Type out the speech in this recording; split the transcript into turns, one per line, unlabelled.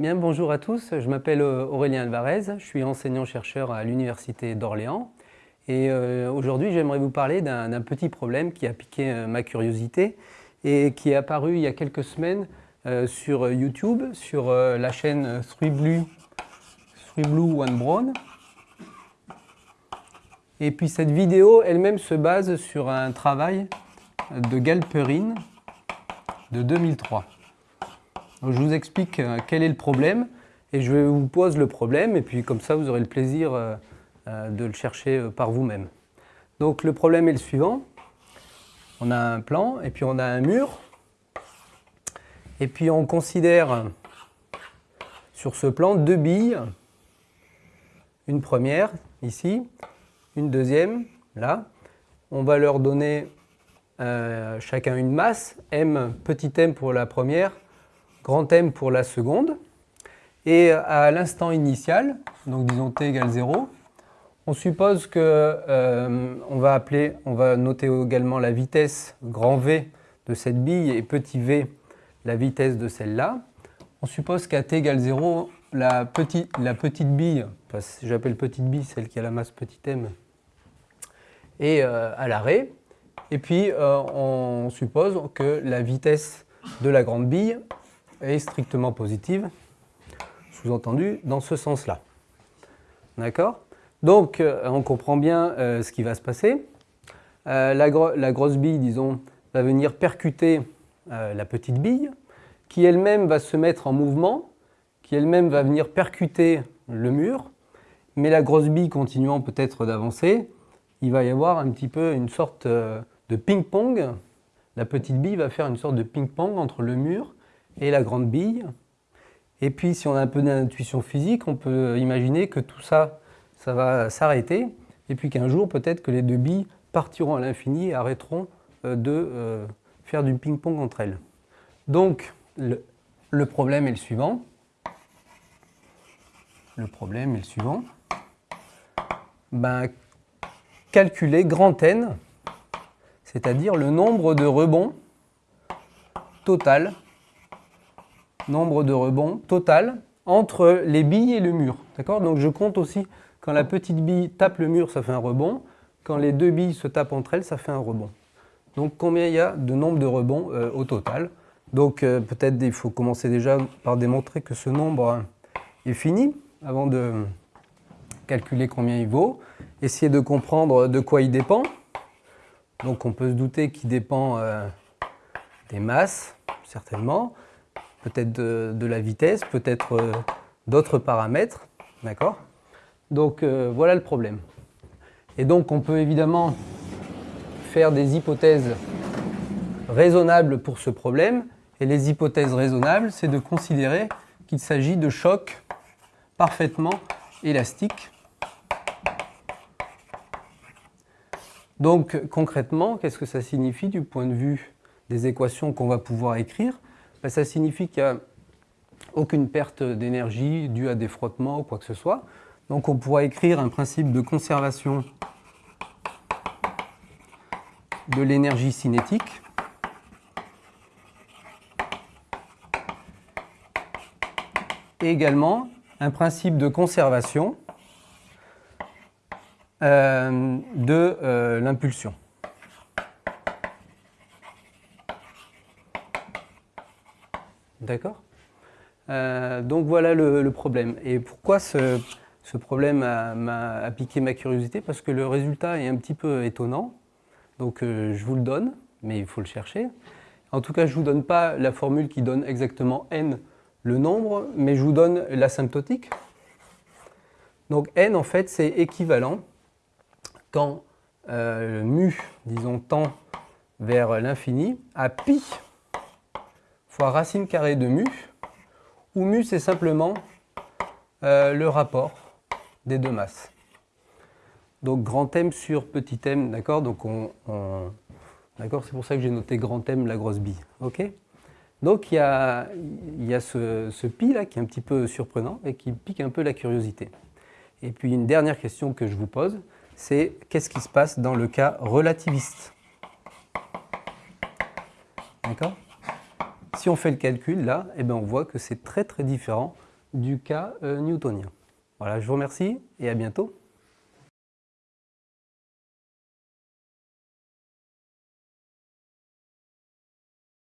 Bien, bonjour à tous, je m'appelle euh, Aurélien Alvarez, je suis enseignant-chercheur à l'Université d'Orléans. Et euh, aujourd'hui j'aimerais vous parler d'un petit problème qui a piqué euh, ma curiosité et qui est apparu il y a quelques semaines sur YouTube, sur la chaîne 3Blue, Blue One Brown. Et puis cette vidéo elle-même se base sur un travail de Galperine de 2003 je vous explique euh, quel est le problème et je vous pose le problème et puis comme ça vous aurez le plaisir euh, euh, de le chercher par vous-même. Donc le problème est le suivant. On a un plan et puis on a un mur et puis on considère sur ce plan deux billes. Une première ici, une deuxième là. On va leur donner chacun une masse, m petit m pour la première, grand M pour la seconde. Et à l'instant initial, donc disons t égale 0, on suppose que euh, on va appeler, on va noter également la vitesse grand V de cette bille et petit v la vitesse de celle-là. On suppose qu'à t égale 0, la, petite, la petite bille, j'appelle petite bille celle qui a la masse petit m, est euh, à l'arrêt. Et puis euh, on suppose que la vitesse de la grande bille est strictement positive, sous-entendu dans ce sens-là. D'accord? Donc, euh, on comprend bien euh, ce qui va se passer. Euh, la, la, grosse bille, disons, va venir percuter la petite bille, qui elle-même va se mettre en mouvement, qui elle-même va venir percuter le mur, mais la grosse bille continuant peut-être d'avancer, il va y avoir un petit peu une sorte de ping-pong. La petite bille va faire une sorte de ping-pong entre le mur et la grande bille. Et puis, si on a un peu d'intuition physique, on peut imaginer que tout ça, ça va s'arrêter, et puis qu'un jour, peut-être que les deux billes partiront à l'infini et arrêteront euh, de euh, faire du ping-pong entre elles. Donc, le, problème est le suivant. Le problème est le suivant. Ben, calculer grand N, c'est-à-dire le nombre de rebonds total nombre de rebonds total entre les billes et le mur. D'accord? Donc je compte aussi quand la petite bille tape le mur, ça fait un rebond. Quand les deux billes se tapent entre elles, ça fait un rebond. Donc combien il y a de nombre de rebonds euh, au total? Donc euh, peut-être il faut commencer déjà par démontrer que ce nombre est fini avant de calculer combien il vaut. Essayer de comprendre de quoi il dépend. Donc on peut se douter qu'il dépend euh, des masses, certainement peut-être de, la vitesse, peut-être euh, d'autres paramètres, d'accord? Donc euh, voilà le problème. Et donc on peut évidemment faire des hypothèses raisonnables pour ce problème, et les hypothèses raisonnables, c'est de considérer qu'il s'agit de chocs parfaitement élastiques. Donc concrètement, qu'est-ce que ça signifie du point de vue des équations qu'on va pouvoir écrire? Ben, ça signifie qu'il n'y a aucune perte d'énergie due à des frottements ou quoi que ce soit. Donc on pourra écrire un principe de conservation de l'énergie cinétique. Et également un principe de conservation euh, de euh, l'impulsion. D'accord euh, Donc voilà le, problème. Et pourquoi ce, problème m'a piqué ma curiosité? Parce que le résultat est un petit peu étonnant. Donc euh, je vous le donne, mais il faut le chercher. En tout cas, je ne vous donne pas la formule qui donne exactement n le nombre, mais je vous donne l'asymptotique. Donc n, en fait, c'est équivalent quand euh, mu, disons, tend vers l'infini, à pi racine carrée de mu, où mu c'est simplement euh, le rapport des deux masses. Donc grand M sur petit m, d'accord? Donc on, d'accord, c'est pour ça que j'ai noté grand M la grosse bille, ok? Donc il y a, y a ce, ce pi là qui est un petit peu surprenant et qui pique un peu la curiosité. Et puis une dernière question que je vous pose, c'est qu'est-ce qui se passe dans le cas relativiste? D'accord? Si on fait le calcul là, eh ben, on voit que c'est très très différent du cas euh, newtonien. Voilà, je vous remercie et à bientôt.